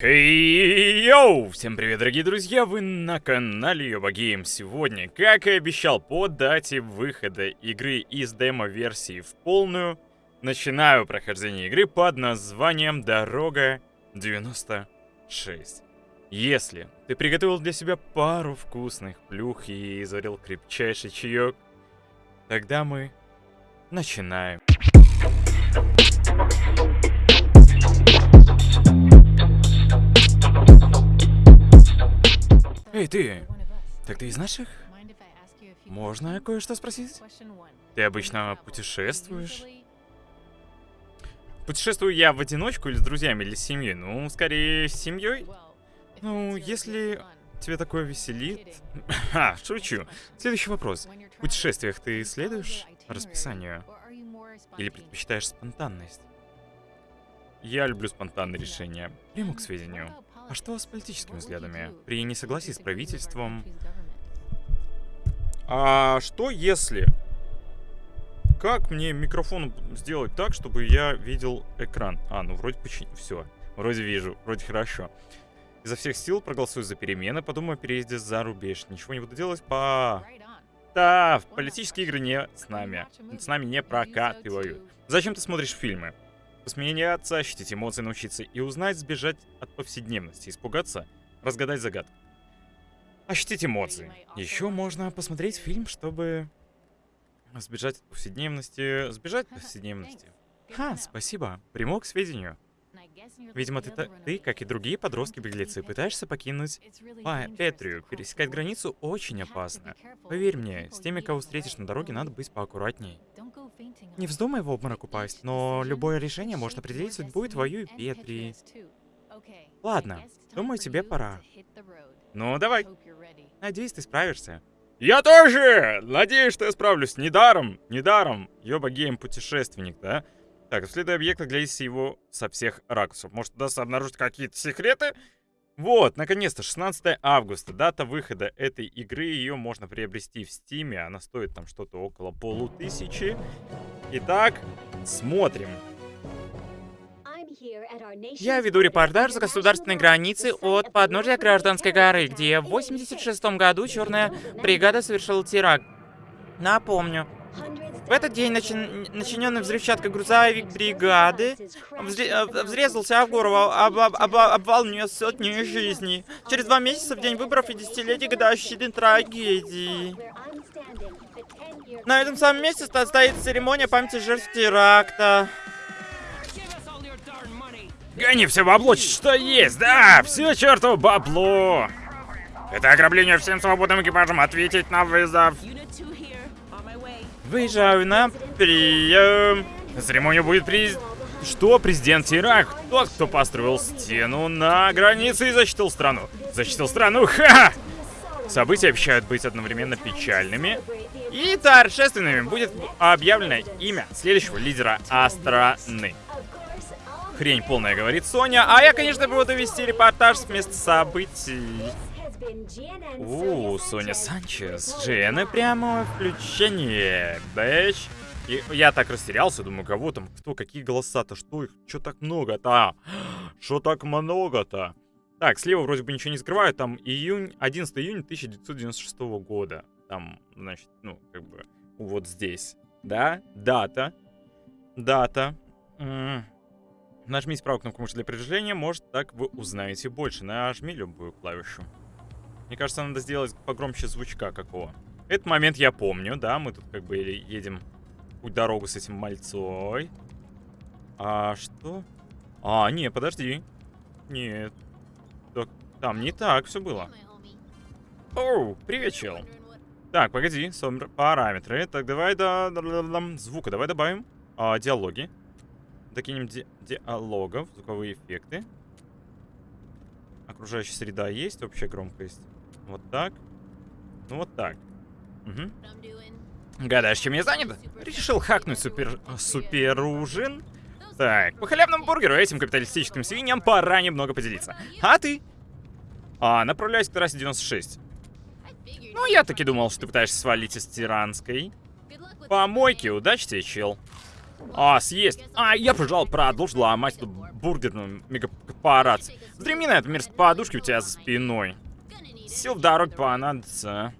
Хей, йоу! Всем привет, дорогие друзья! Вы на канале Йоба Гейм. Сегодня, как и обещал, по дате выхода игры из демо-версии в полную, начинаю прохождение игры под названием Дорога 96. Если ты приготовил для себя пару вкусных плюх и заварил крепчайший чаек, тогда мы начинаем. Эй, ты! Так ты из наших? Можно кое-что спросить? Ты обычно путешествуешь? Путешествую я в одиночку или с друзьями, или с семьей? Ну, скорее, с семьей. Ну, если тебе такое веселит... Ха, шучу. Следующий вопрос. В путешествиях ты следуешь расписанию? Или предпочитаешь спонтанность? Я люблю спонтанные решения. Приму к сведению. А что с политическими взглядами? При несогласии с правительством... А что если... Как мне микрофон сделать так, чтобы я видел экран? А, ну вроде почти... Все. Вроде вижу. Вроде хорошо. Изо всех сил проголосую за перемены, подумаю о переезде за рубеж. Ничего не буду делать по... Да, политические игры не с нами. С нами не прокатывают. Зачем ты смотришь фильмы? Посмеяться, ощутить эмоции, научиться и узнать, сбежать от повседневности, испугаться, разгадать загадку. Ощутить эмоции. Еще можно посмотреть фильм, чтобы сбежать от повседневности, сбежать от повседневности. Ха, спасибо. Приму к сведению. Видимо, ты, ты, как и другие подростки-беглецы, пытаешься покинуть Петрию. Пересекать границу очень опасно. Поверь мне, с теми, кого встретишь на дороге, надо быть поаккуратней. Не вздумай в обморок упасть, но любое решение может определить судьбу и твою и Петри. Ладно, думаю, тебе пора. Ну, давай. Надеюсь, ты справишься. Я тоже! Надеюсь, что я справлюсь. Недаром, недаром. Ёба game путешественник, да? Так, исследуй объект, глядите его со всех ракурсов. Может, удастся обнаружить какие-то секреты? Вот, наконец-то, 16 августа, дата выхода этой игры. Ее можно приобрести в Стиме. Она стоит там что-то около полутысячи. Итак, смотрим. Я веду репортаж за государственной границы от подножия Гражданской горы, где в 86 году черная бригада совершила теракт. Напомню, в этот день начи... начиненный взрывчаткой грузовик бригады взре... Э, взрезался в гору, об... об... об... обвал нес сотни жизней. Через два месяца, в день выборов и десятилетия годовщины трагедии. На этом самом месте стоит церемония памяти жертв теракта. Гони все бабло, что есть, да, все чертово бабло. Это ограбление всем свободным экипажам ответить на вызов. Выезжаю на прием. На церемонию будет приз... Что, президент Ирак? Тот, кто построил стену на границе и защитил страну. Защитил страну, ха! События обещают быть одновременно печальными и торжественными. Будет объявлено имя следующего лидера страны. Хрень полная, говорит Соня. А я, конечно, буду вести репортаж с места событий. У, Соня Санчес. Джиэна прямо включение. Бэч. И я так растерялся, думаю, кого там, кто, какие голоса-то, что их, что так много-то? Что так много-то? Так, слева вроде бы ничего не скрываю, там июнь, 11 июня 1996 года. Там, значит, ну, как бы, вот здесь. Да, дата. Дата. М -м. Нажмите правую кнопку мыши для продвижения, может так вы узнаете больше. Нажми любую клавишу. Мне кажется, надо сделать погромче звучка какого. Этот момент я помню, да, мы тут как бы едем путь дорогу с этим мальцой. А что? А, не, подожди. Нет. Так, там не так все было. Оу, привет, чел. Так, погоди, параметры. Так, давай до, звука, давай добавим. А, диалоги. Докинем ди диалогов, звуковые эффекты. Окружающая среда есть, общая громкость. Вот так. Ну вот так. Угу. Гадаешь, чем я занят? Решил хакнуть супер... супер ужин? Так, по халявному бургеру этим капиталистическим свиньям пора немного поделиться. А ты? А, направляюсь к трассе 96. Ну, я таки думал, что ты пытаешься свалить из Тиранской. Помойки, удачи тебе, чел. А, съесть. А, я, пожалуй, продолжил ломать эту бургерную мегакорпорацию. Вздремни на этой мерзкой подушке у тебя за спиной. Сил в дороге понадобится.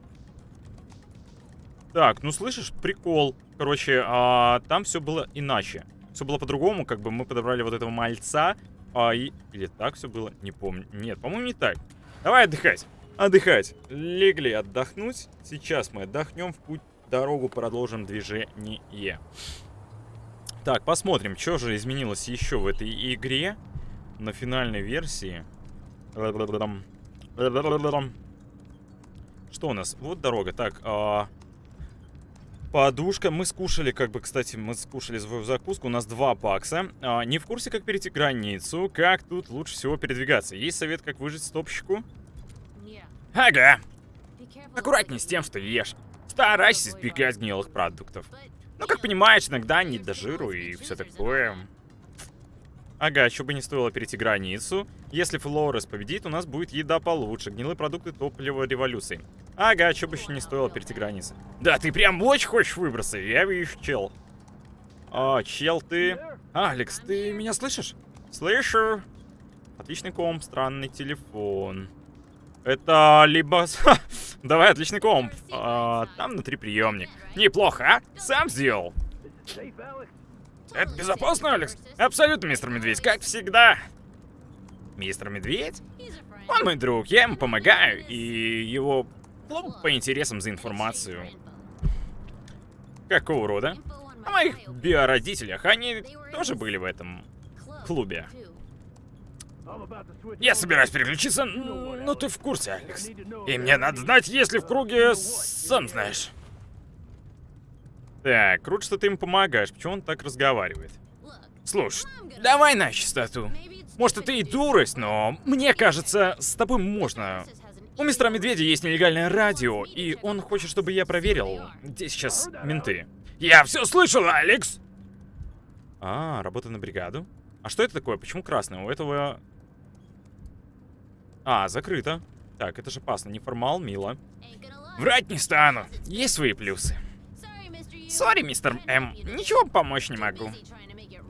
Так, ну слышишь, прикол. Короче, а, там все было иначе. Все было по-другому, как бы мы подобрали вот этого мальца. А, и... Или так все было? Не помню. Нет, по-моему, не так. Давай отдыхать. Отдыхать. Легли отдохнуть. Сейчас мы отдохнем, в путь дорогу продолжим движение. Так, посмотрим, что же изменилось еще в этой игре на финальной версии. Что у нас? Вот дорога. Так, а... Подушка. Мы скушали, как бы, кстати, мы скушали свою закуску. У нас 2 бакса. А, не в курсе, как перейти границу. Как тут лучше всего передвигаться? Есть совет, как выжить стопщику? Ага. Аккуратнее с тем, что ешь. Старайся избегать гнилых продуктов. Ну, как понимаешь, иногда не до жиру и все такое. Ага, что бы не стоило перейти границу. Если Флорес победит, у нас будет еда получше. Гнилые продукты топлива революции. Ага, что бы еще не стоило перейти границу. Да, ты прям очень хочешь выбраться. Я вижу, чел. А, чел ты... Алекс, ты меня слышишь? Слышу. Отличный комп, странный телефон. Это либо... Давай, отличный комп. А, там внутри приемник. Неплохо, а? Сам сделал. Это безопасно, Алекс? Абсолютно, мистер Медведь, как всегда. Мистер Медведь? Он мой друг, я ему помогаю, и его клуб по интересам за информацию. Какого рода? О моих биородителях, они тоже были в этом клубе. Я собираюсь переключиться, но ты в курсе, Алекс. И мне надо знать, если в круге, сам знаешь. Так, круто, что ты ему помогаешь. Почему он так разговаривает? Слушай, давай на чистоту. Может, это и дурость, но мне кажется, с тобой можно. У мистера Медведя есть нелегальное радио, и он хочет, чтобы я проверил, где сейчас менты. Я все слышал, Алекс! А, работа на бригаду. А что это такое? Почему красное? У этого... А, закрыто. Так, это же опасно. Неформал, мило. Врать не стану. Есть свои плюсы. Sorry, мистер М. Ничего помочь не могу.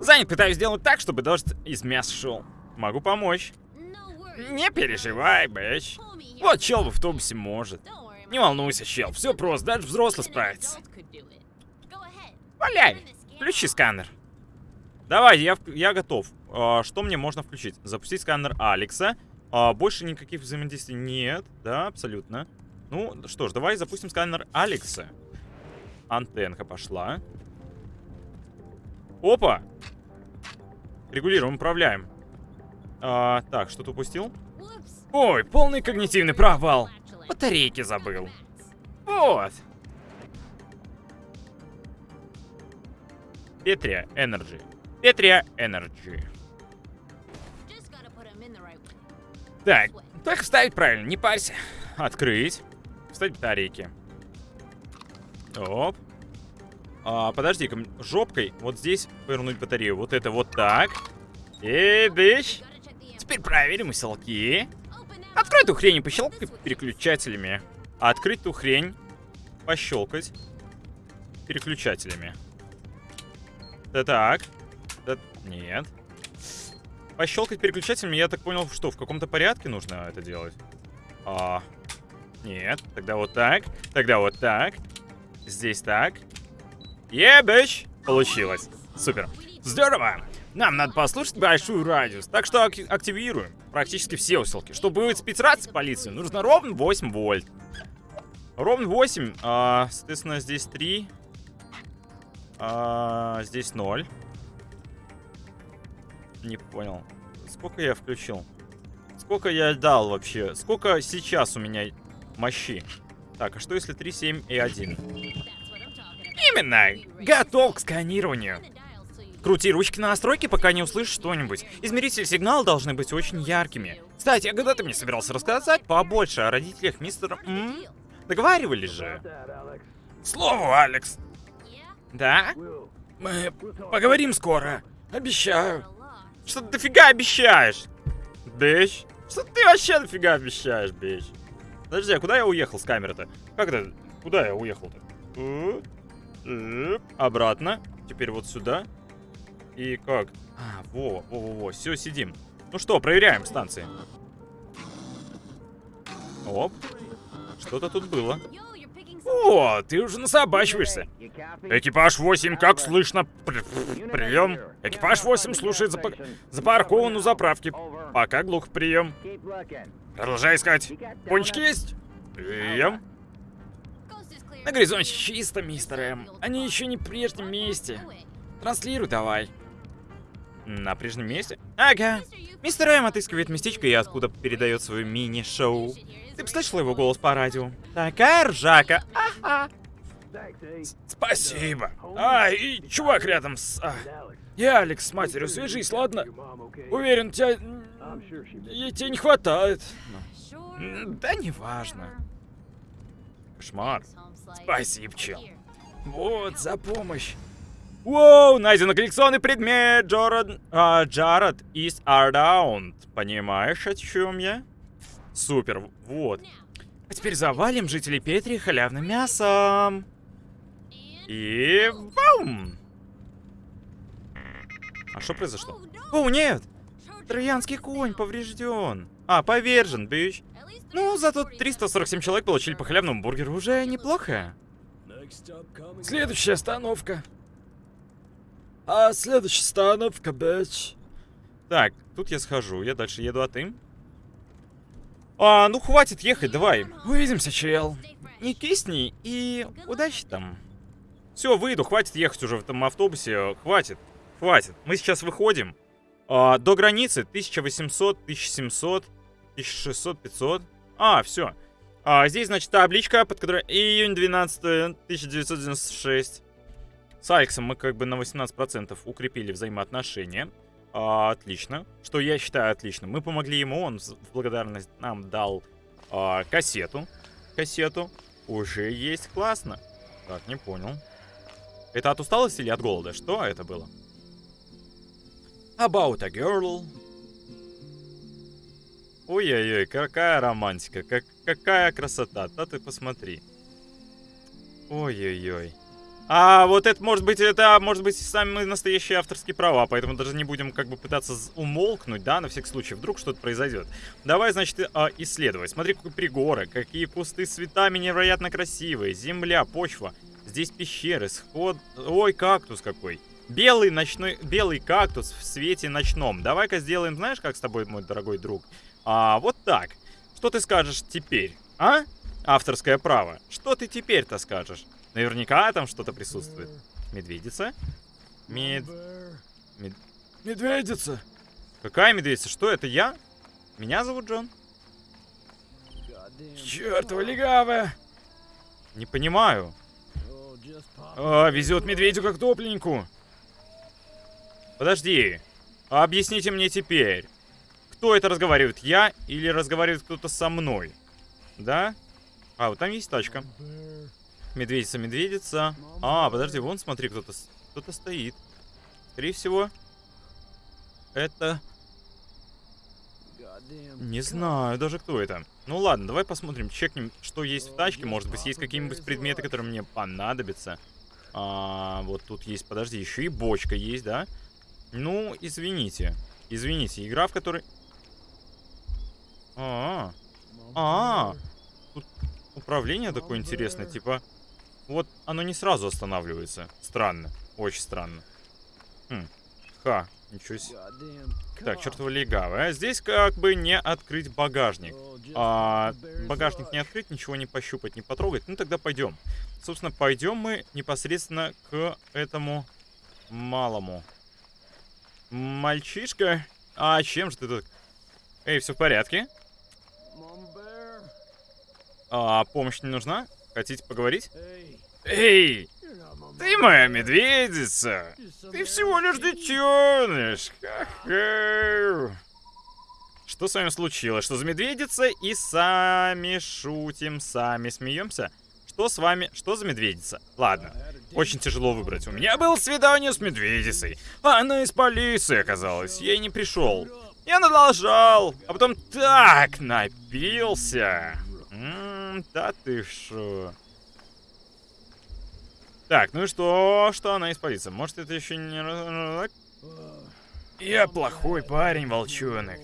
Занят пытаюсь сделать так, чтобы дождь из мяса шел. Могу помочь. Не переживай, бэч. Вот чел в автобусе может. Не волнуйся, чел. Все просто, даже взрослый справится. Валяй. Включи сканер. Давай, я, я готов. А, что мне можно включить? Запустить сканер Алекса. А, больше никаких взаимодействий нет. Да, абсолютно. Ну, что ж, давай запустим сканер Алекса. Антенка пошла. Опа! Регулируем, управляем. А, так, что-то упустил? Ой, полный когнитивный провал. Батарейки забыл. Вот. Петрия Energy. Петрия Energy. Так, так вставить правильно, не парься. Открыть. Вставить батарейки. Оп. А, подожди-ка, жопкой вот здесь повернуть батарею. Вот это вот так. И дыщ. Теперь проверим селки. Открой эту хрень и пощелкай переключателями. А открыть ту хрень, пощелкать переключателями. Да так. Да нет. Пощелкать переключателями, я так понял, что в каком-то порядке нужно это делать. А, нет. Тогда вот так. Тогда вот так. Здесь так. Ебэч! Получилось. Супер. Здорово! Нам надо послушать большую радиус, так что ак активируем практически все усилки. Чтобы будет спецрация полиции, нужно ровно 8 вольт. Ровно 8, а, соответственно, здесь 3. А, здесь 0. Не понял. Сколько я включил? Сколько я дал вообще? Сколько сейчас у меня мощи? Так, а что если 3, 7 и 1? Именно! Готов к сканированию. Крути ручки на настройки, пока не услышишь что-нибудь. Измерители сигнала должны быть очень яркими. Кстати, а когда ты мне собирался рассказать побольше о родителях мистера М? Договаривались же. Слово, Алекс. Да? Мы поговорим скоро. Обещаю. Что ты дофига обещаешь? Бич? Что ты вообще дофига обещаешь, бич? Подожди, а куда я уехал с камеры-то? Как это? Куда я уехал-то? Обратно. Теперь вот сюда. И как? А, во, во, во, все, сидим. Ну что, проверяем станции. Оп. Что-то тут было. О, ты уже насобачиваешься. Экипаж 8, как слышно? При прием. Экипаж 8 слушает запа запаркован у заправки. Пока глух прием. Продолжай искать. Пончики есть? Прием. На горизонте чисто, мистер М. Они еще не в прежнем месте. Транслируй давай. На прежнем месте? Ага. Мистер М отыскивает местечко и откуда передает свое мини-шоу. Ты бы слышал его голос по радио? Такая ржака. Ага. Спасибо. А, и чувак рядом с... А. Я, Алекс, с матерью, свяжись, ладно? Уверен, тебя... Ей тебе не хватает. Да неважно. Кошмар. Спасибо, чел. Вот, за помощь. Воу, найден коллекционный предмет. Джаред, а, Джаред is around. Понимаешь, о чем я? Супер, вот. А теперь завалим жителей Петри халявным мясом. И... Бум! А что произошло? О, нет! Троянский конь поврежден. А, повержен, бич. Ну, зато 347 человек получили по халявному бургеру. Уже неплохо. Следующая остановка. А следующая остановка, бич. Так, тут я схожу. Я дальше еду, а ты? А, ну хватит ехать, давай. Увидимся, чел. Не кисни и удачи там. Все, выйду, хватит ехать уже в этом автобусе. Хватит, хватит. Мы сейчас выходим. А, до границы 1800, 1700, 1600, 500. А, все. А, здесь, значит, табличка, под которой июнь 12 1996. С Алексом мы как бы на 18% укрепили взаимоотношения. А, отлично. Что я считаю отлично. Мы помогли ему, он в благодарность нам дал а, кассету. Кассету. Уже есть, классно. Так, не понял. Это от усталости или от голода? Что это было? About a girl. Ой-ой-ой, какая романтика, как, какая красота. Да ты посмотри. Ой-ой-ой. А вот это может быть, это может быть самые настоящие авторские права, поэтому даже не будем как бы пытаться умолкнуть, да, на всякий случай, вдруг что-то произойдет. Давай, значит, а, исследовать. Смотри, какие пригоры, какие кусты с цветами невероятно красивые, земля, почва. Здесь пещеры, сход... Ой, кактус какой. Белый ночной, белый кактус в свете ночном. Давай-ка сделаем, знаешь, как с тобой, мой дорогой друг? А, вот так. Что ты скажешь теперь, а? Авторское право. Что ты теперь-то скажешь? Наверняка там что-то присутствует. Медведица? Мед... Мед... Медведица! Какая медведица? Что, это я? Меня зовут Джон. Чёртова легавая! Не понимаю. А, везет медведю как топленьку. Подожди. Объясните мне теперь. Кто это разговаривает? Я или разговаривает кто-то со мной? Да? А, вот там есть тачка. Медведица, медведица. А, подожди, вон смотри, кто-то кто-то стоит. Скорее всего, это... Не знаю даже, кто это. Ну ладно, давай посмотрим, чекнем, что есть в тачке. Может быть, есть какие-нибудь предметы, которые мне понадобятся. А, вот тут есть, подожди, еще и бочка есть, да? Ну, извините. Извините, игра, в которой... А, -а, -а. а. Тут управление такое интересное, типа... Вот оно не сразу останавливается. Странно. Очень странно. Хм. Ха. Ничего себе. Так, чертова легавая. А здесь как бы не открыть багажник. А, багажник не открыть, ничего не пощупать, не потрогать. Ну, тогда пойдем. Собственно, пойдем мы непосредственно к этому малому. Мальчишка? А чем же ты тут? Эй, все в порядке? А, помощь не нужна? Хотите поговорить? Эй! Ты моя медведица! Ты всего лишь детеныш! Что с вами случилось? Что за медведица? И сами шутим, сами смеемся? Что с вами? Что за медведица? Ладно, очень тяжело выбрать. У меня было свидание с медведицей. А она из полиции оказалась. Я и не пришел. Я продолжал. А потом так напился. М -м, да ты шо. Так, ну и что? Что она испарится? Может, это еще не... Я плохой парень, волчонок.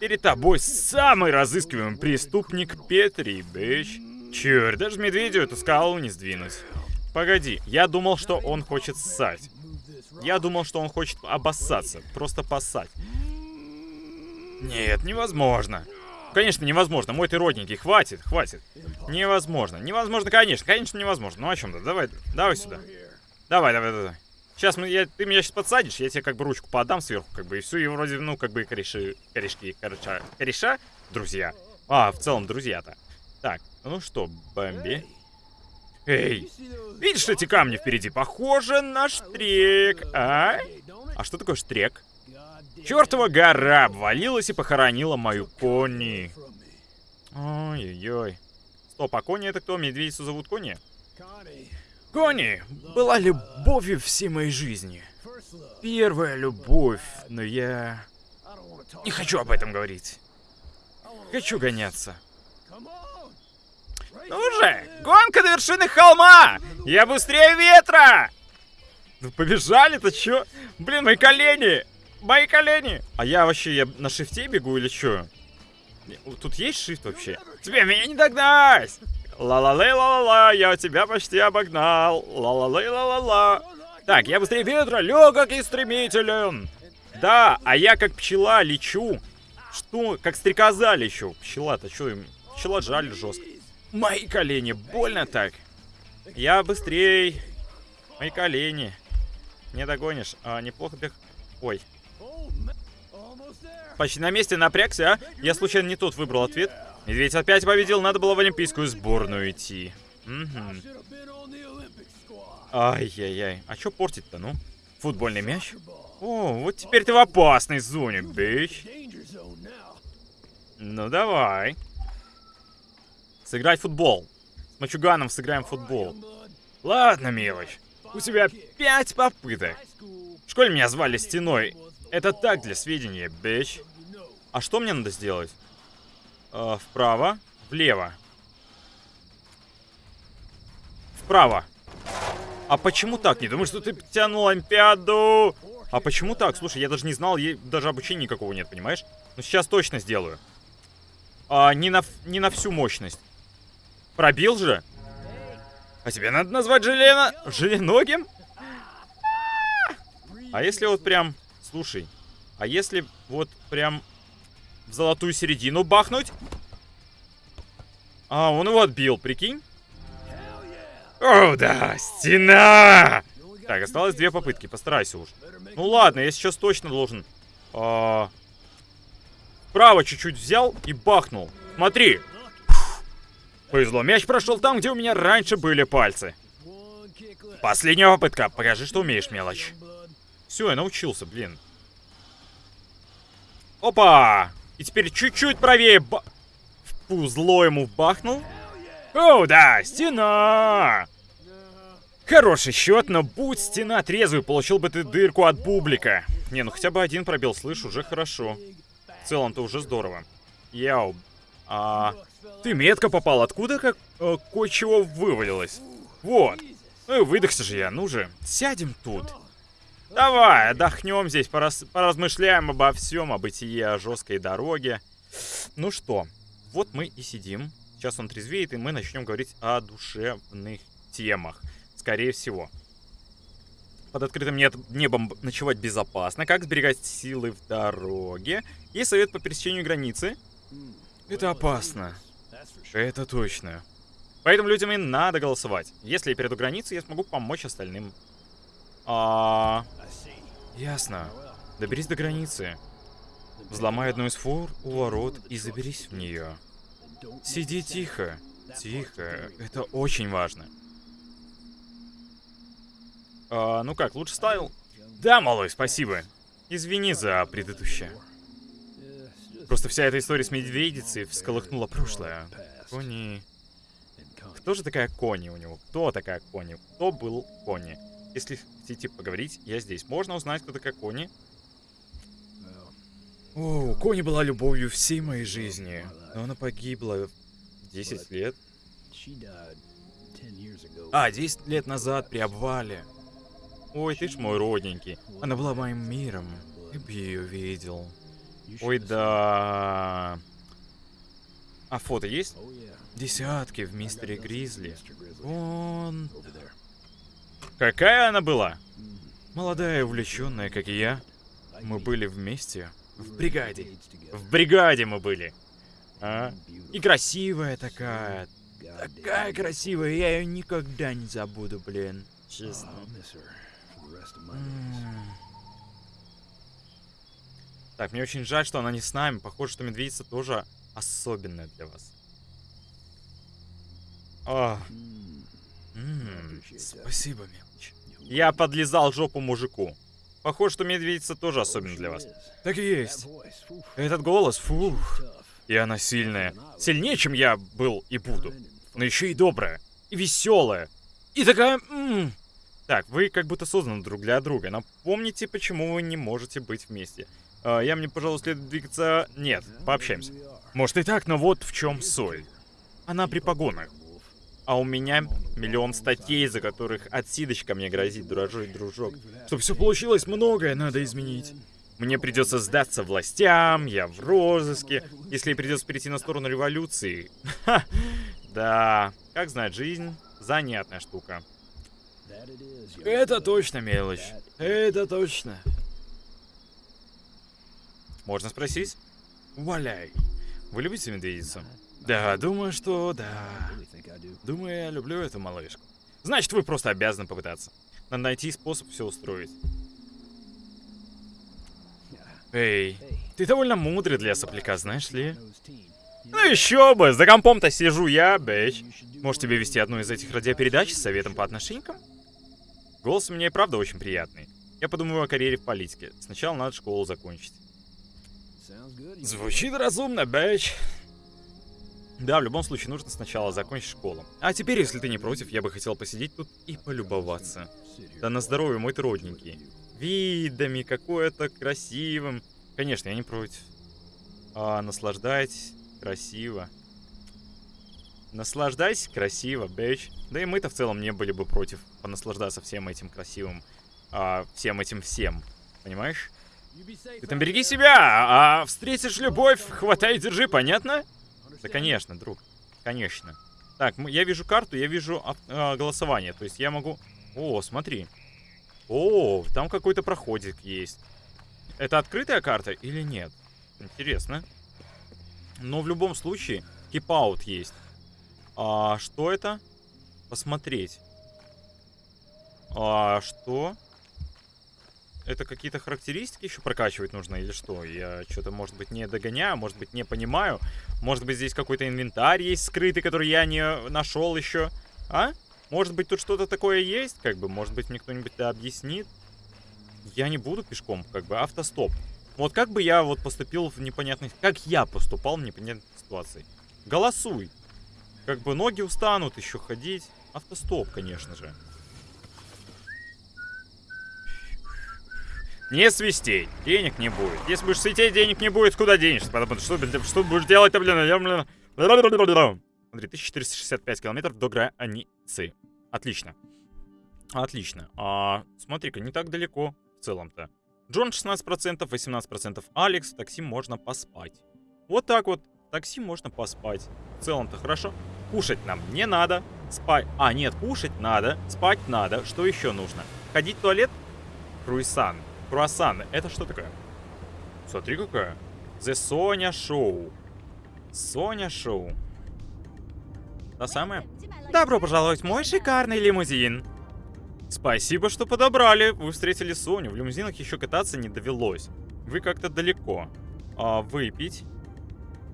Перед тобой самый разыскиваемый преступник Петри, бэч. Черт, даже медведю эту скалу не сдвинуть. Погоди, я думал, что он хочет ссать. Я думал, что он хочет обоссаться, просто поссать. Нет, невозможно. Конечно, невозможно. Мой ты родненький, хватит, хватит. Невозможно. Невозможно, конечно, конечно, невозможно. Ну о чем-то? Давай, давай сюда. Давай, давай, давай. Сейчас мы, я, ты меня сейчас подсадишь, я тебе как бы ручку подам сверху, как бы, и все, и вроде, ну, как бы кореши, корешки, кореша, кореша, друзья. А, в целом, друзья-то. Так, ну что, Бэмби? Эй, видишь эти камни впереди? Похоже на штрек, а? А что такое штрек? Чертова гора обвалилась и похоронила мою Кони. Ой-ой-ой. Стоп, а Кони это кто? Медведицу зовут Кони? Кони была любовью всей моей жизни. Первая любовь, но я... Не хочу об этом говорить. Хочу гоняться. Ну же, гонка до вершины холма! Я быстрее ветра! Ну побежали-то, чё? Блин, мои колени! Мои колени! А я вообще, я на шифте бегу или чё? Тут есть шифт вообще? Тебе меня не догнать! Ла-ла-лей, ла-ла-ла, я тебя почти обогнал. Ла-ла-лей, ла-ла-ла. Так, я быстрее ветра, легок и стремителен. Да, а я как пчела лечу. Что? Как стрекоза лечу. Пчела-то что им? Пчела жаль жестко. Мои колени, больно так. Я быстрей. Мои колени. Не догонишь. А, неплохо бег... Ой. Почти на месте напрягся, а? Я случайно не тот выбрал ответ. Медведь опять победил, надо было в олимпийскую сборную идти. Угу. Ай-яй-яй. А что портить-то, ну? Футбольный мяч? О, вот теперь ты в опасной зоне, бич. Ну давай. Сыграть в футбол. С мачуганом сыграем в футбол. Ладно, мелочь. У тебя пять попыток. В школе меня звали Стеной. Это так для сведения, бич. А что мне надо сделать? Э, вправо, влево. Вправо. А почему так? Не думаю, что ты тянул Олимпиаду? А почему так? Слушай, я даже не знал, ей даже обучения никакого нет, понимаешь? Ну сейчас точно сделаю. А, не, на, не на всю мощность. Пробил же? А тебе надо назвать Желена... Желеногим? А если вот прям... Слушай, а если вот прям в золотую середину бахнуть? А, он его отбил, прикинь? О, да, стена! Так, осталось две попытки, постарайся уж. Ну ладно, я сейчас точно должен... А... Право чуть-чуть взял и бахнул. Смотри. Повезло, мяч прошел там, где у меня раньше были пальцы. Последняя попытка. Покажи, что умеешь, мелочь. Все, я научился, блин. Опа! И теперь чуть-чуть правее ба... В пузло ему бахнул. О, да, стена! Хороший счет, но будь стена трезвый, получил бы ты дырку от бублика. Не, ну хотя бы один пробил, слышь, уже хорошо. В целом-то уже здорово. Яу. А, ты метко попал. Откуда как э, кое-чего вывалилось? Вот. И выдохся же я. Ну же, сядем тут. Давай, отдохнем здесь, пораз... поразмышляем обо всем, о бытии, о жесткой дороге. Ну что, вот мы и сидим. Сейчас он трезвеет, и мы начнем говорить о душевных темах. Скорее всего. Под открытым небом ночевать безопасно. Как сберегать силы в дороге. И совет по пересечению границы. Это опасно. Это точно. Поэтому людям и надо голосовать. Если я перейду границу, я смогу помочь остальным. А... Ясно. Доберись до границы. Взломай одну из фур у ворот и заберись в нее. Сиди тихо. Тихо. Это очень важно. А, ну как, лучше ставил? Да, малой, спасибо. Извини за предыдущее. Просто вся эта история с медведицей всколыхнула прошлое. Кони... Кто же такая Кони у него? Кто такая Кони? Кто был Кони? Если хотите поговорить, я здесь. Можно узнать, кто такая Кони? О, Кони была любовью всей моей жизни. Но она погибла 10 лет. А, 10 лет назад при обвале. Ой, ты ж мой родненький. Она была моим миром. Ты бы ее видел. Ой, да. А фото есть? Десятки в мистере Гризли. Он... Какая она была? Молодая и увлеченная, как и я. Мы были вместе. В бригаде. В бригаде мы были. А? И красивая такая. Такая красивая, я ее никогда не забуду, блин. Честно. Так, мне очень жаль, что она не с нами. Похоже, что медведица тоже особенная для вас. О. М -м, спасибо, мелочь. Я подлезал жопу мужику. Похоже, что медведица тоже особенно для вас. Так и есть. Этот голос, фух. И она сильная. Сильнее, чем я был и буду. Но еще и добрая. И веселая. И такая... М -м. Так, вы как будто созданы друг для друга. Напомните, почему вы не можете быть вместе. А, я мне, пожалуй, следует двигаться... Нет, пообщаемся. Может и так, но вот в чем соль. Она при погонах. А у меня миллион статей, за которых отсидочка мне грозит, дуражой дружок. Чтобы все получилось, многое надо изменить. Мне придется сдаться властям, я в розыске. Если придется перейти на сторону революции. да, как знать, жизнь занятная штука. Это точно мелочь. Это точно. Можно спросить? Валяй. Вы любите медведицу? Да, думаю, что да. Думаю, я люблю эту малышку. Значит, вы просто обязаны попытаться. Надо найти способ все устроить. Эй, ты довольно мудрый для сопляка, знаешь ли? Ну еще бы, за компом-то сижу я, бэч. Может тебе вести одну из этих радиопередач с советом по отношениям? Голос у меня и правда очень приятный. Я подумаю о карьере в политике. Сначала надо школу закончить. Звучит разумно, бэч. Да, в любом случае нужно сначала закончить школу. А теперь, если ты не против, я бы хотел посидеть тут и полюбоваться. Да на здоровье, мой ты родненький. Видами, какое-то красивым. Конечно, я не против. А, наслаждайтесь, красиво. Наслаждайся красиво, бэч. Да и мы-то в целом не были бы против понаслаждаться всем этим красивым, а, всем этим всем. Понимаешь? Ты там береги себя, а встретишь любовь, хватай и держи, понятно? Да, конечно, друг. Конечно. Так, я вижу карту, я вижу э, голосование. То есть я могу... О, смотри. О, там какой-то проходик есть. Это открытая карта или нет? Интересно. Но в любом случае, кипаут есть. А что это? Посмотреть. А что? Это какие-то характеристики еще прокачивать нужно или что? Я что-то, может быть, не догоняю, может быть, не понимаю. Может быть, здесь какой-то инвентарь есть скрытый, который я не нашел еще. А? Может быть, тут что-то такое есть? Как бы, может быть, мне кто-нибудь это объяснит? Я не буду пешком, как бы, автостоп. Вот как бы я вот поступил в непонятных... Как я поступал в непонятной ситуации? Голосуй. Как бы ноги устанут еще ходить. Автостоп, конечно же. Не свистей, денег не будет. Если будешь свистеть, денег не будет, куда денешься? Потому что, что будешь делать-то, блин? Смотри, 1465 километров до границы. Отлично. Отлично. А, смотри-ка, не так далеко в целом-то. Джон 16%, 18% Алекс. В такси можно поспать. Вот так вот. В такси можно поспать. В целом-то хорошо. Кушать нам не надо. Спать. А, нет, кушать надо. Спать надо. Что еще нужно? Ходить в туалет? Круисан. Круассан. Это что такое? Смотри какая. The Sonya Show. Соня Шоу. Та самая? Добро пожаловать в мой шикарный лимузин. Спасибо, что подобрали. Вы встретили Соню. В лимузинах еще кататься не довелось. Вы как-то далеко. А выпить?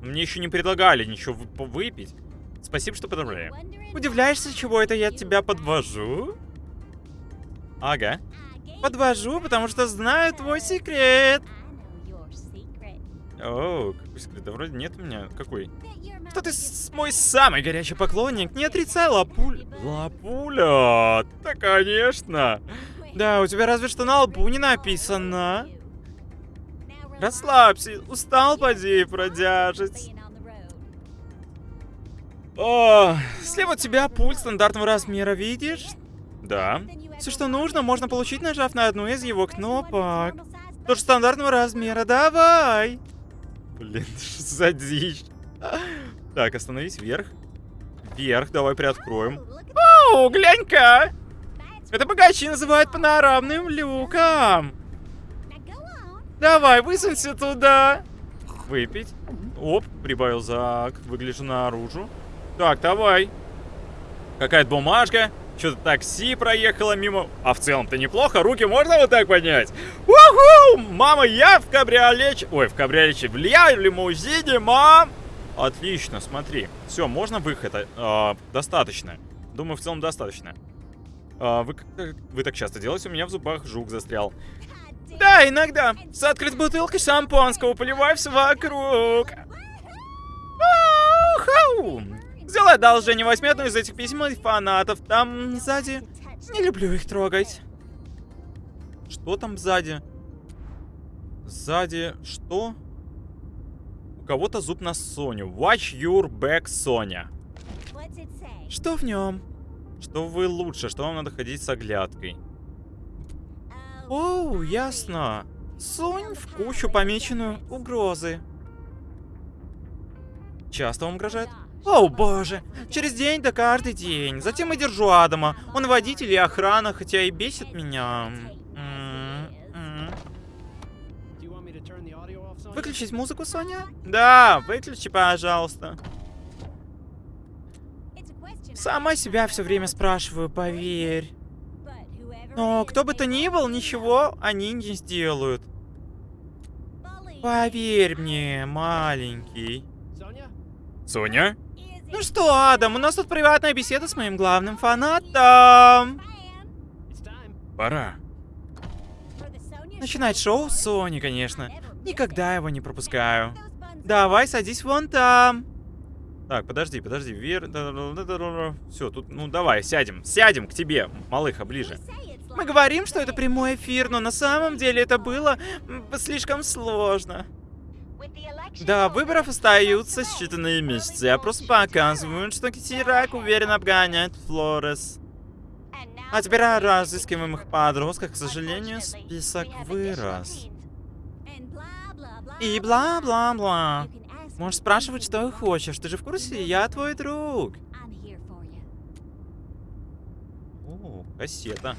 Мне еще не предлагали ничего выпить. Спасибо, что подобрали. Удивляешься, чего это я тебя подвожу? Ага. Подвожу, потому что знаю твой секрет. О, какой секрет? Да вроде нет у меня. Какой? Что ты мой самый горячий поклонник? Не отрицай, Лапуль. Лапуля? Да, конечно. Да, у тебя разве что на лбу не написано. Расслабься. Устал, поди, продяжить. О, слева от тебя пульт стандартного размера, видишь? Да. Все, что нужно, можно получить, нажав на одну из его кнопок. Тоже стандартного размера, давай! Блин, что за дичь? Так, остановись, вверх. Вверх, давай приоткроем. О, глянь-ка! Это богачи называют панорамным люком. Давай, высунься туда. Выпить. Оп, прибавил зак. Выгляжу наружу. Так, давай. Какая-то бумажка. Что-то такси проехало мимо. А в целом-то неплохо. Руки можно вот так поднять? Уху! Мама, я в кабриолете. Ой, в кабриолете. Я в лимузине, мам! Отлично, смотри. Все, можно выход. А, достаточно. Думаю, в целом достаточно. А, вы, вы так часто делаете? У меня в зубах жук застрял. Да, иногда. С открытой бутылкой шампанского поливай все вокруг. Сделай одолжение, возьми одну из этих писем от фанатов. Там сзади. Не люблю их трогать. Что там сзади? Сзади что? У кого-то зуб на Соню. Watch your back, Соня. Что в нем? Что вы лучше, что вам надо ходить с оглядкой. Оу, ясно. Сунь в кучу помеченную угрозы. Часто вам угрожает? О, боже, через день да каждый день. Затем я держу Адама. Он водитель и охрана, хотя и бесит меня. Выключить музыку, Соня? Да, выключи, пожалуйста. Сама себя все время спрашиваю, поверь. Но кто бы то ни был, ничего они не сделают. Поверь мне, маленький. Соня? Ну что, Адам, у нас тут приватная беседа с моим главным фанатом. Пора. Начинать шоу с Сони, конечно. Никогда его не пропускаю. Давай, садись вон там. Так, подожди, подожди. Вер... Все, тут, ну давай, сядем. Сядем к тебе, малыха, ближе. Мы говорим, что это прямой эфир, но на самом деле это было слишком сложно. Да, выборов остаются считанные месяцы. Я просто показываю, что Китирак уверенно обгоняет Флорес. А теперь о разыскиваемых подростках, к сожалению, список вырос. И бла-бла-бла. Можешь спрашивать, что хочешь. Ты же в курсе, я твой друг. О, кассета.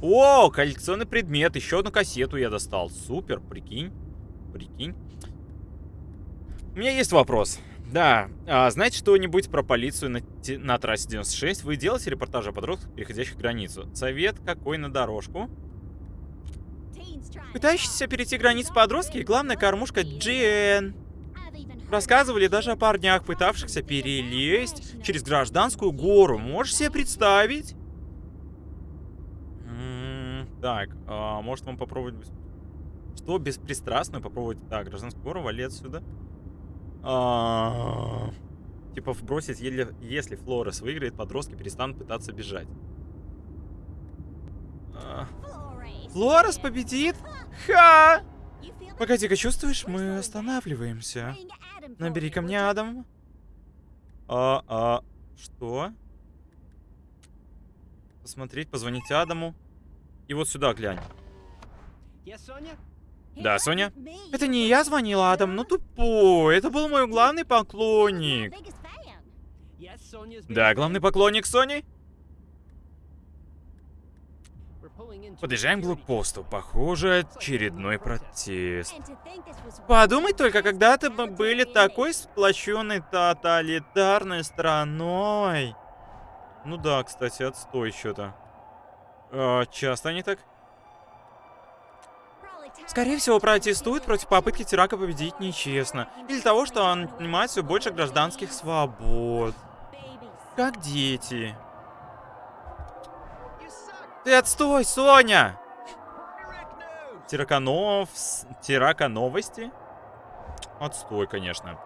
О, коллекционный предмет. Еще одну кассету я достал. Супер, прикинь. Прикинь. У меня есть вопрос. Да, а, знаете что-нибудь про полицию на, на трассе 96? Вы делаете репортажи о подростках, переходящих границу? Совет какой на дорожку? Пытающиеся перейти границу подростки, главная кормушка Джен. Рассказывали даже о парнях, пытавшихся перелезть через гражданскую гору. Можешь себе представить? М -м так, а, может вам попробовать... Что беспристрастно попробовать? Так, гражданскую гору, вали отсюда. А, типа вбросить, если Флорес выиграет, подростки перестанут пытаться бежать. А. Флорес победит? Ха! Погоди-ка, чувствуешь, мы останавливаемся. Набери ко мне Адам. А, а, что? Посмотреть, позвонить Адаму. И вот сюда глянь. Да, Соня? Это не я звонила, Адам, ну тупой. Это был мой главный поклонник. Да, главный поклонник Сони? Подъезжаем к блокпосту. Похоже, очередной протест. Подумай только, когда-то мы были такой сплоченной тоталитарной страной. Ну да, кстати, отстой что-то. А, часто они так? Скорее всего, протестуют против попытки Тирака победить нечестно. Или того, что он отнимает все больше гражданских свобод. Как дети. Ты отстой, Соня! Тираканов... Тирака новости? Отстой, конечно.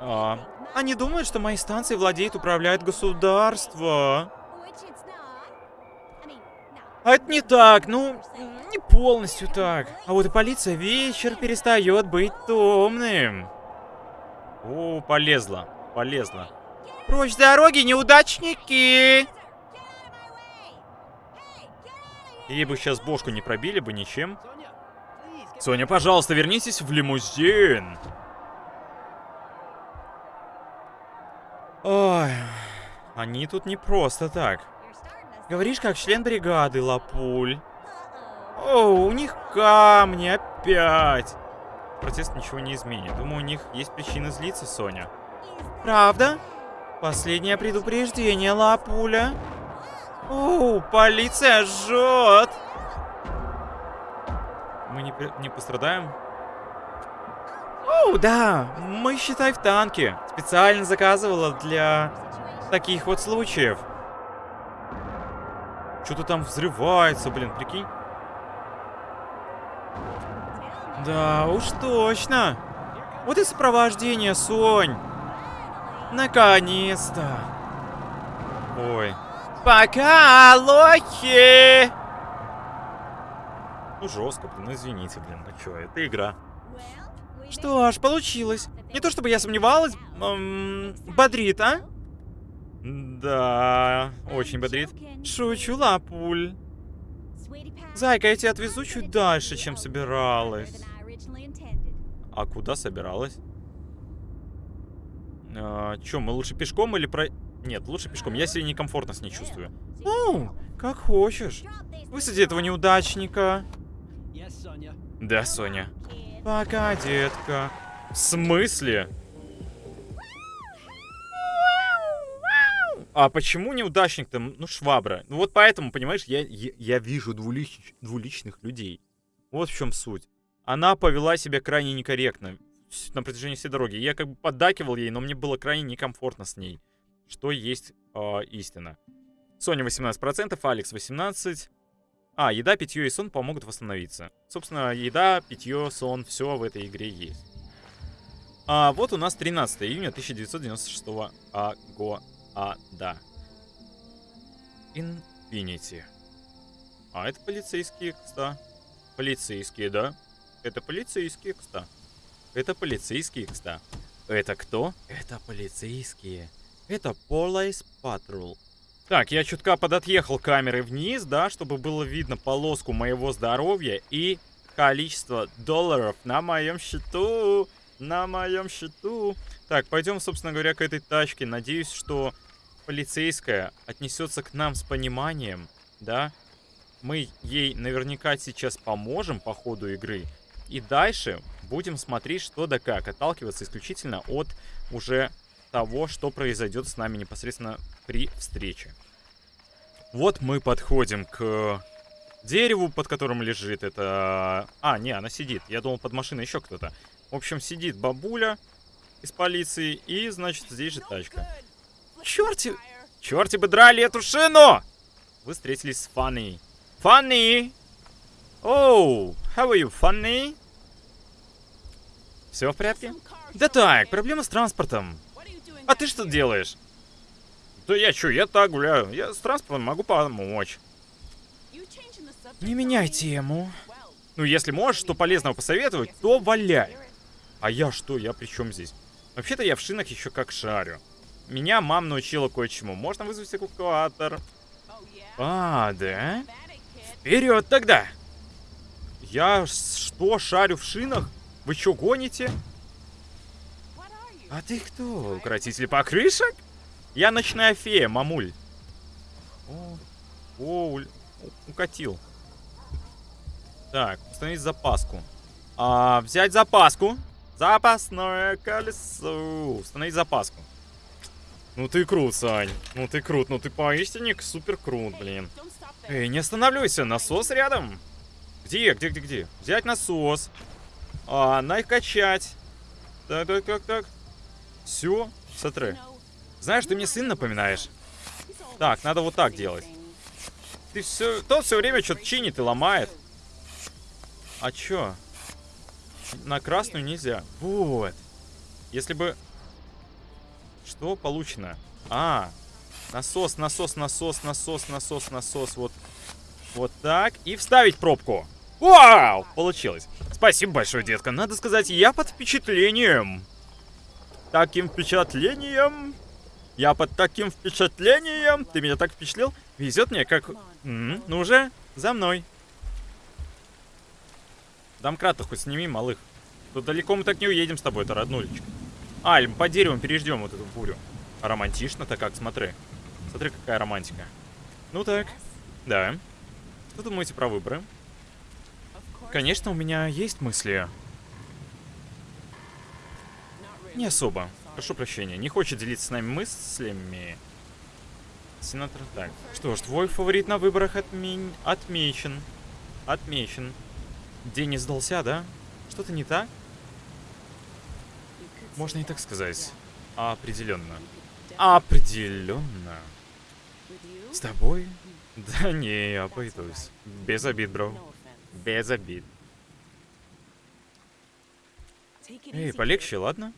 А... Они думают, что мои станции владеют, управляют государство. А это не так, ну, не полностью так. А вот и полиция вечер перестает быть томным. О, полезла, полезла. Прочь с дороги, неудачники! Ей бы сейчас бошку не пробили бы ничем. Соня, пожалуйста, вернитесь в лимузин. Ой, они тут не просто так. Говоришь, как член бригады, Лапуль. О, у них камни опять. Протест ничего не изменит. Думаю, у них есть причины злиться, Соня. Правда? Последнее предупреждение, Лапуля. О, полиция жжет. Мы не, не пострадаем? О, да, мы, считай, в танке. Специально заказывала для таких вот случаев. Что-то там взрывается, блин, прикинь. Да уж точно. Вот и сопровождение, Сонь. Наконец-то. Ой. Пока, лохи! Ну, жестко, блин, ну, извините, блин, ну чё, это игра. Что ж, получилось. Не то чтобы я сомневалась, эм, бодрит, а? Да, очень бодрит. Шучу, лапуль. Зайка, я тебя отвезу чуть дальше, чем собиралась. А куда собиралась? А, чё, мы лучше пешком или про... Нет, лучше пешком. Я себя некомфортно с ней чувствую. Ну, как хочешь. Высади этого неудачника. Да, Соня. Пока, детка. В смысле? А почему неудачник-то? Ну, швабра. Ну, вот поэтому, понимаешь, я, я, я вижу двулич, двуличных людей. Вот в чем суть. Она повела себя крайне некорректно на протяжении всей дороги. Я как бы поддакивал ей, но мне было крайне некомфортно с ней. Что есть э, истина. Соня 18%, Алекс 18%. А, еда, питье и сон помогут восстановиться. Собственно, еда, питье, сон, все в этой игре есть. А вот у нас 13 июня 1996 а, года. А, да. Infinity. А, это полицейские, кста. Полицейские, да? Это полицейские, кста. Это полицейские, кста. Это кто? Это полицейские. Это Police Patrol. Так, я чутка подотъехал камерой вниз, да, чтобы было видно полоску моего здоровья и количество долларов на моем счету. На моем счету. Так, пойдем, собственно говоря, к этой тачке. Надеюсь, что полицейская отнесется к нам с пониманием, да. Мы ей наверняка сейчас поможем по ходу игры. И дальше будем смотреть, что да как. Отталкиваться исключительно от уже того, что произойдет с нами непосредственно при встрече. Вот мы подходим к дереву, под которым лежит это... А, не, она сидит. Я думал, под машиной еще кто-то. В общем, сидит бабуля из полиции, и, значит, здесь же тачка. Черти... Черти бы драли эту шину! Вы встретились с Фанни. Фанни! Оу, how are you, Фанни? Все в порядке? Да так, проблема с транспортом. А ты что делаешь? Да я что, я так гуляю. Я с транспортом могу помочь. Не меняй тему. Ну, если можешь что полезного посоветовать, то валяй. А я что? Я при чем здесь? Вообще-то я в шинах еще как шарю. Меня мама научила кое-чему. Можно вызвать эвакуатор. А, да? Вперед тогда! Я что, шарю в шинах? Вы что, гоните? А ты кто? Укротитель покрышек? Я ночная фея, мамуль. О укатил. Так, установить запаску. А, взять запаску. Запасное колесо. Установить запаску. Ну ты крут, Сань. Ну ты крут. Ну ты поистине супер крут, блин. Эй, не останавливайся. Насос рядом. Где, где, где, где? Взять насос. А, накачать. Так, так, так, так. Все, смотри. Знаешь, ты мне сын напоминаешь. Так, надо вот так делать. Ты все... Тот все время что-то чинит и ломает. А чё? На красную нельзя. Вот. Если бы... Что получено? А, насос, насос, насос, насос, насос, насос. Вот, вот так. И вставить пробку. Вау! Получилось. Спасибо большое, детка. Надо сказать, я под впечатлением таким впечатлением. Я под таким впечатлением. Ты меня так впечатлил. Везет мне, как... М, Ну уже, за мной. Домкрат хоть сними, малых. Тут далеко мы так не уедем с тобой, это роднулечка. А, или мы по дереву переждем вот эту бурю. А романтично-то как, смотри. Смотри, какая романтика. Ну так, да. Что думаете про выборы? Конечно, у меня есть мысли. Не особо. Прошу прощения, не хочет делиться с нами мыслями. Сенатор, так. Что ж, твой фаворит на выборах отме... отмечен. Отмечен. День не сдался, да? Что-то не так? Можно и так сказать. Определенно. Определенно. С тобой? Да не, я обойдусь. Без обид, бро. Без обид. Эй, полегче, ладно?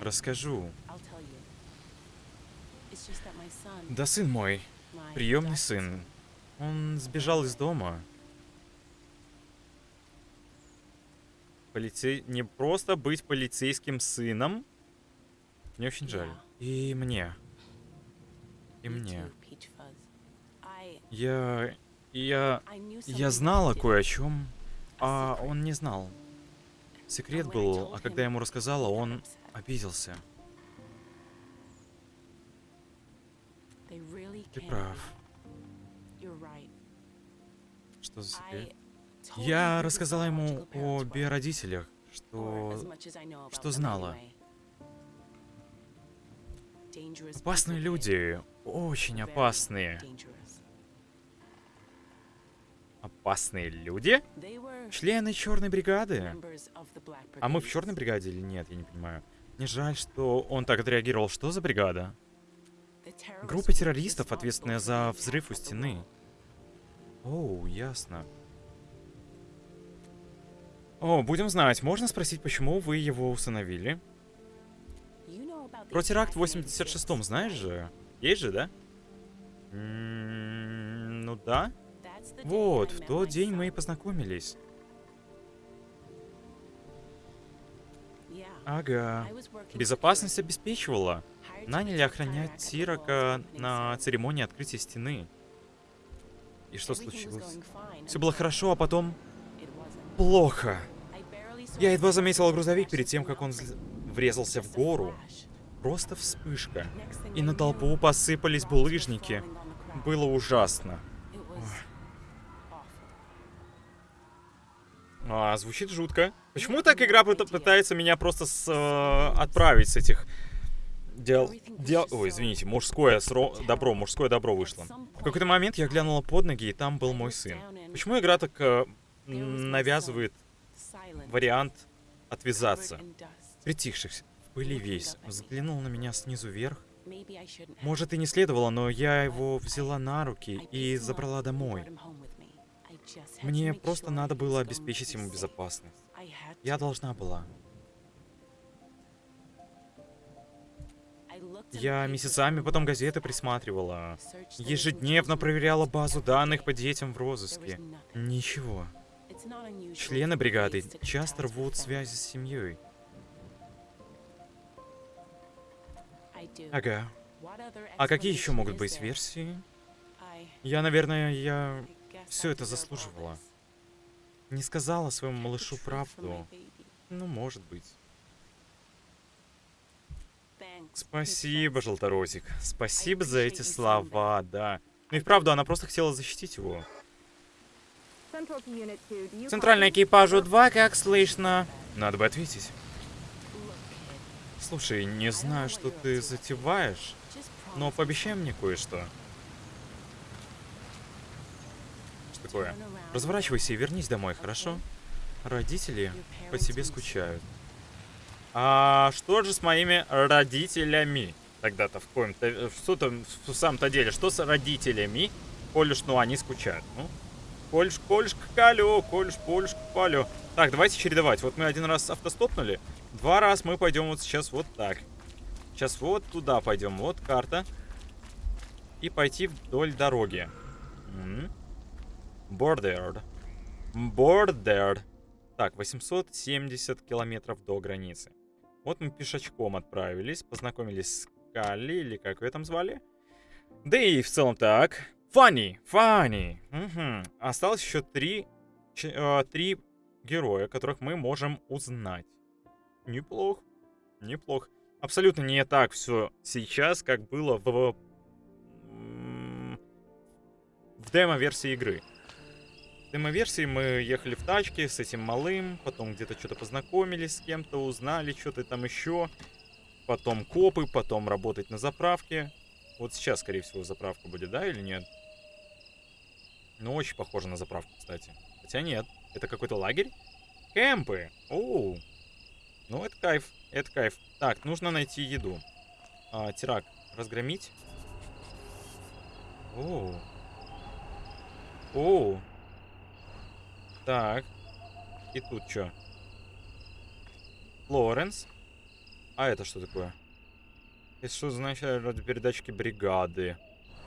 Расскажу. Да сын мой, приемный сын. Он сбежал из дома. Полицей... Не просто быть полицейским сыном. Мне очень жаль. И мне. И мне. Я... Я... Я знала кое о чем, а он не знал. Секрет был, а когда я ему рассказала, он обиделся. Ты прав. Что за секрет? Я рассказала ему о биородителях, что... что знала. Опасные люди, очень опасные. Опасные люди? Члены черной бригады? А мы в черной бригаде или нет, я не понимаю. Мне жаль, что он так отреагировал. Что за бригада? Группа террористов, ответственная за взрыв у стены. Оу, ясно. О, будем знать. Можно спросить, почему вы его установили? Про теракт в 86-м знаешь же? Есть же, да? М -м ну да. Вот, в тот день мы и познакомились. Ага. Безопасность обеспечивала. Наняли охранять Тирака на церемонии открытия стены. И что случилось? Все было хорошо, а потом... Плохо. Я едва заметила грузовик перед тем, как он врезался в гору. Просто вспышка. И на толпу посыпались булыжники. Было ужасно. А, звучит жутко. Почему так игра пытается меня просто с, э, отправить с этих дел... дел... Ой, извините, мужское сро... добро, мужское добро вышло. В какой-то момент я глянула под ноги, и там был мой сын. Почему игра так э, навязывает вариант отвязаться? Притихшись, в пыли весь, взглянул на меня снизу вверх. Может, и не следовало, но я его взяла на руки и забрала домой. Мне просто надо было обеспечить ему безопасность. Я должна была. Я месяцами потом газеты присматривала. Ежедневно проверяла базу данных по детям в розыске. Ничего. Члены бригады часто рвут связи с семьей. Ага. А какие еще могут быть версии? Я, наверное, я все это заслуживала. Не сказала своему малышу правду. Ну, может быть. Спасибо, Желторотик. Спасибо за эти слова, да. Ну и вправду, она просто хотела защитить его. Центральный экипажу 2, как слышно? Надо бы ответить. Слушай, не знаю, что ты затеваешь, но пообещай мне кое-что. Что такое? Разворачивайся и вернись домой, хорошо? Родители по тебе скучают. А что же с моими родителями? Тогда-то в коем-то... Что там в самом-то деле? Что с родителями? Коль уж, ну, они скучают. Ну, кольш, кольш, калю, кольш, польш, палю. Так, давайте чередовать. Вот мы один раз автостопнули. Два раз мы пойдем вот сейчас вот так. Сейчас вот туда пойдем. Вот карта. И пойти вдоль дороги. Bordered. Bordered. Так, 870 километров до границы. Вот мы пешочком отправились, познакомились с Калли, или как вы там звали. Да и в целом так. Фанни, Фанни. Угу. Осталось еще три, ч, э, три героя, которых мы можем узнать. Неплохо, неплохо. Абсолютно не так все сейчас, как было в, в демо-версии игры. В демо-версии мы ехали в тачке с этим малым, потом где-то что-то познакомились с кем-то, узнали что-то там еще. Потом копы, потом работать на заправке. Вот сейчас, скорее всего, заправка будет, да, или нет? Ну, очень похоже на заправку, кстати. Хотя нет, это какой-то лагерь? Кемпы! Оу! Ну, это кайф, это кайф. Так, нужно найти еду. А, тирак, разгромить? Оу. Оу. Так. И тут что? Лоренс. А это что такое? Это что значит радиопередатчики бригады?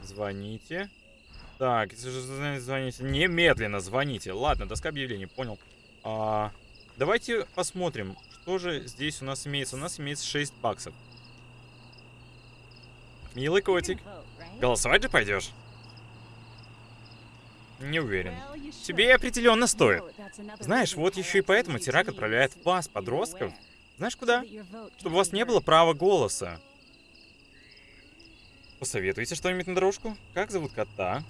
Звоните. Так, звоните, немедленно звоните. Ладно, доска объявлений, понял. А, давайте посмотрим, что же здесь у нас имеется. У нас имеется 6 баксов. Милый котик. Голосовать же пойдешь? Не уверен. Тебе определенно стоит. Знаешь, вот еще и поэтому Тирак отправляет вас, подростков, знаешь куда? Чтобы у вас не было права голоса. Посоветуйте что-нибудь на дорожку? Как зовут кота?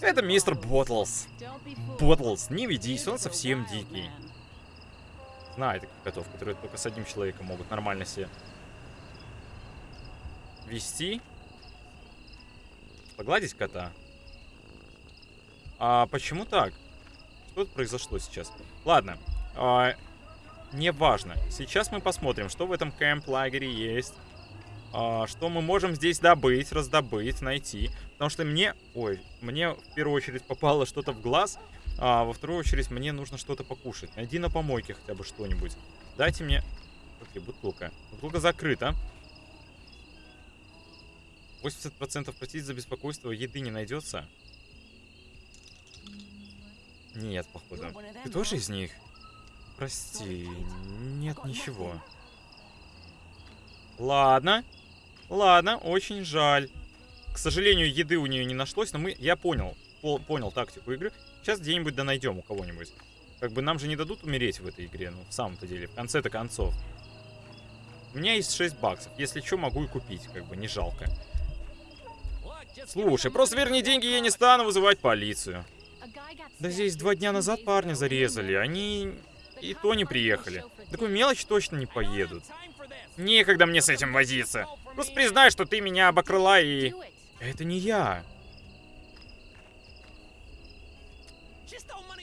Это мистер Боттлс. Боттлс, не ведись, он совсем дикий. Знаю таких котов, которые только с одним человеком могут нормально себе вести. Погладить кота. А почему так? Что произошло сейчас? Ладно. А, Неважно. Сейчас мы посмотрим, что в этом кемп-лагере есть. А, что мы можем здесь добыть, раздобыть, найти. Потому что мне... Ой, мне в первую очередь попало что-то в глаз. А во вторую очередь мне нужно что-то покушать. Найди на помойке хотя бы что-нибудь. Дайте мне... Окей, бутылка. Бутылка закрыта. 80% платить за беспокойство еды не найдется. Нет, походу. Ты тоже из них? Прости, нет ничего. Ладно. Ладно, очень жаль. К сожалению, еды у нее не нашлось, но мы, я понял, по, понял тактику игры. Сейчас где-нибудь да найдем у кого-нибудь. Как бы нам же не дадут умереть в этой игре, ну, в самом-то деле, в конце-то концов. У меня есть 6 баксов. Если что, могу и купить, как бы, не жалко. Слушай, просто верни деньги, я не стану вызывать полицию. Да здесь два дня назад парня зарезали. Они и то не приехали. Такую мелочь точно не поедут. Некогда мне с этим возиться. Просто признай, что ты меня обокрыла и... Это не я.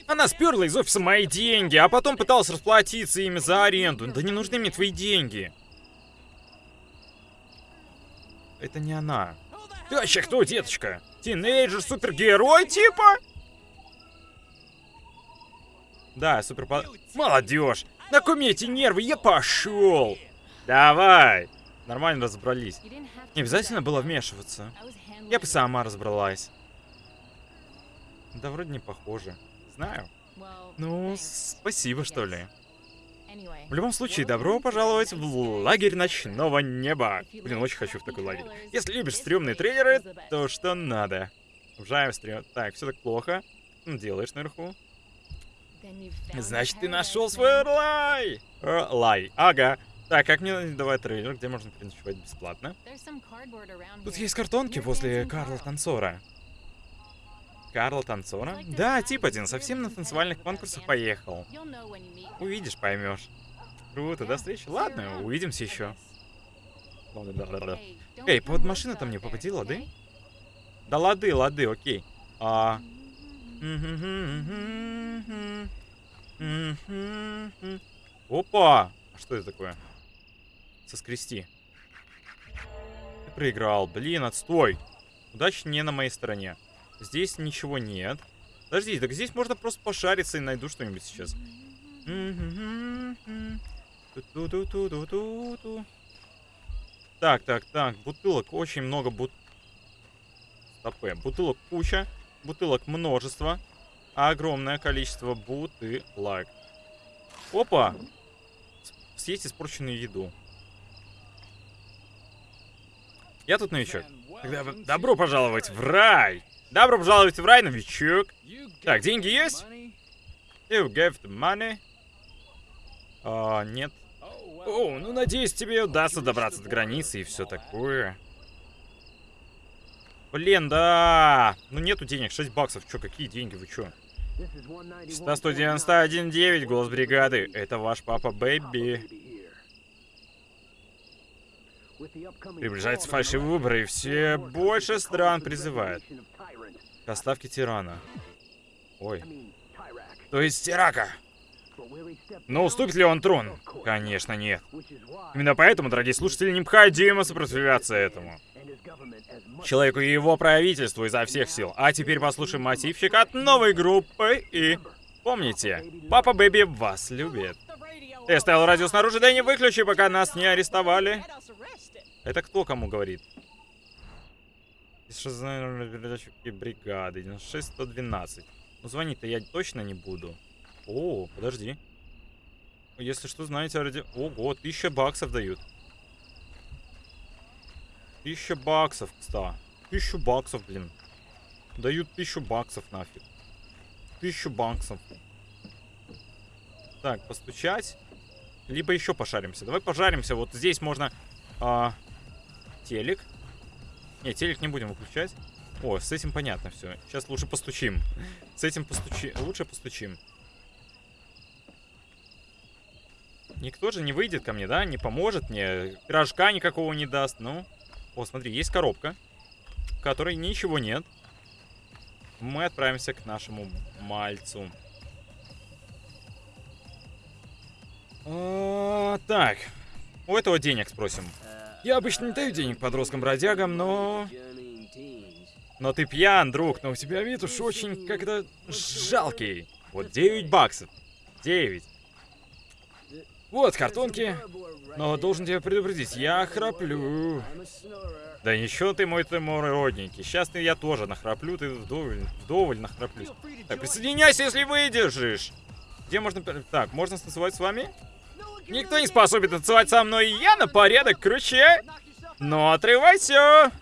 Она сперла из офиса мои деньги, а потом пыталась расплатиться ими за аренду. Да не нужны мне твои деньги. Это не она. Ты вообще кто, деточка? Тинейджер-супергерой, типа? Да, супер... Молодежь! На куме эти нервы, я пошел! Давай! Нормально разобрались. Не обязательно было вмешиваться. Я бы сама разобралась. Да вроде не похоже. Знаю. Ну, спасибо, что ли. В любом случае, добро пожаловать в лагерь ночного неба. Блин, очень хочу в такой лагерь. Если любишь стрёмные трейлеры, то что надо. Обожаю стрём... Так, все так плохо. Делаешь наверху. Значит, ты нашел свой лай. Э, лай. Ага. Так, как мне давай трейлер, где можно переночевать бесплатно? Тут есть картонки возле Карла Танцора. Карла Танцора? Да, тип один, совсем на танцевальных конкурсах поехал. Увидишь, поймешь. Круто, до встречи. Ладно, увидимся еще. Эй, под машина там не попади, лады? Да лады, лады, окей. А, Опа! А что это такое? Соскрести. Ты проиграл. Блин, отстой. Удача не на моей стороне. Здесь ничего нет. Подожди, так здесь можно просто пошариться и найду что-нибудь сейчас. Так, так, так. Бутылок. Очень много бут... Стопэ. Бутылок куча. Бутылок множество. Огромное количество бутылок. Опа! Съесть испорченную еду. Я тут новичок. Тогда добро пожаловать в рай. Добро пожаловать в рай, новичок. Так, деньги есть? You gave the money. А, нет. О, ну надеюсь, тебе удастся добраться до границы и все такое. Блин, да. Ну нету денег, 6 баксов. Чё, какие деньги, вы чё? 191.9, голос бригады. Это ваш папа Бэби. Приближаются фальшивые выборы, и все больше стран призывают к отставке тирана. Ой. То есть Тирака. Но уступит ли он трон? Конечно, нет. Именно поэтому, дорогие слушатели, необходимо сопротивляться этому. Человеку и его правительству изо всех сил. А теперь послушаем мотивчик от новой группы и... Помните, папа Бэби вас любит. Ты оставил радио снаружи, да не выключи, пока нас не арестовали. Это кто кому говорит? Бригады? 96-112. Ну звонить-то я точно не буду. О, подожди. Если что, знаете о ради... Ого, тысяча баксов дают. Тысяча баксов, кстати. Тысячу баксов, блин. Дают тысячу баксов нафиг. Тысячу баксов. Так, постучать. Либо еще пошаримся. Давай пожаримся. Вот здесь можно... А, телек. Не, телек не будем выключать. О, с этим понятно все. Сейчас лучше постучим. С этим постучи... Лучше постучим. Никто же не выйдет ко мне, да? Не поможет мне. Пирожка никакого не даст. Ну. О, смотри, есть коробка, в которой ничего нет. Мы отправимся к нашему мальцу. А, так. У этого денег спросим. Я обычно не даю денег подросткам-бродягам, но... Но ты пьян, друг, но у тебя вид уж очень как-то жалкий. Вот 9 баксов. 9. Вот картонки. Но должен тебя предупредить, я храплю. Да ничего ты мой ты мой родненький. Сейчас я тоже нахраплю, ты вдоволь, вдоволь нахраплюсь. Так, присоединяйся, если выдержишь. Где можно... Так, можно станцевать с вами? Никто не способен танцевать со мной, я на порядок круче. Но отрывайся.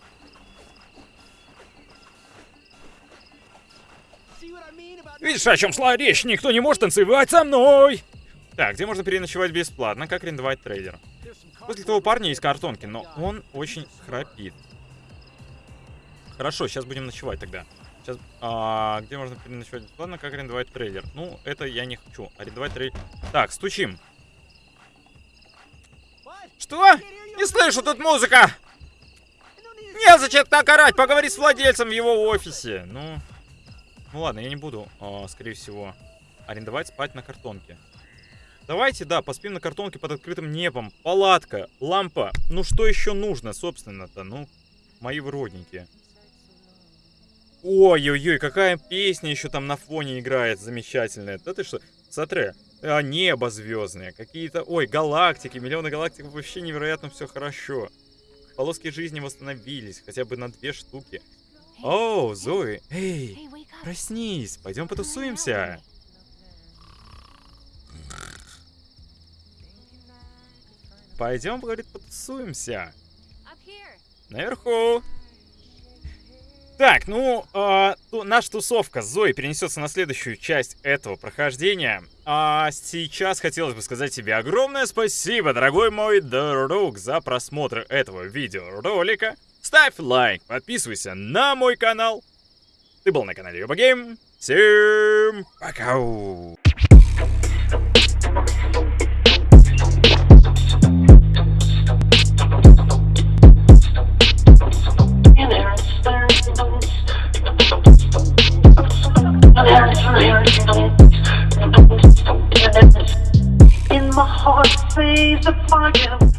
Видишь, о чем шла речь? Никто не может танцевать со мной. Так, где можно переночевать бесплатно? Как арендовать трейлер? После того парня есть картонки, но он очень храпит. Хорошо, сейчас будем ночевать тогда. Сейчас, а, где можно переночевать бесплатно? Как арендовать трейлер? Ну, это я не хочу. Арендовать трейлер. Так, стучим. Что? Не слышу, тут музыка! Незачем так орать, поговори с владельцем в его офисе. Ну, ну ладно, я не буду, э, скорее всего, арендовать спать на картонке. Давайте, да, поспим на картонке под открытым небом. Палатка, лампа. Ну что еще нужно, собственно-то? Ну, мои вродники. Ой-ой-ой, какая песня еще там на фоне играет замечательная. Да ты что? Смотри, а, небо звездное, какие-то, ой, галактики, миллионы галактик, вообще невероятно все хорошо. Полоски жизни восстановились, хотя бы на две штуки. О, Зои, эй, проснись, пойдем потусуемся. Пойдем, говорит, потусуемся. Наверху. Так, ну, э, наша тусовка с Зоей перенесется на следующую часть этого прохождения. А сейчас хотелось бы сказать тебе огромное спасибо, дорогой мой друг, за просмотр этого видеоролика. Ставь лайк, подписывайся на мой канал. Ты был на канале Юба Гейм. Всем пока! In my heart, says the fire.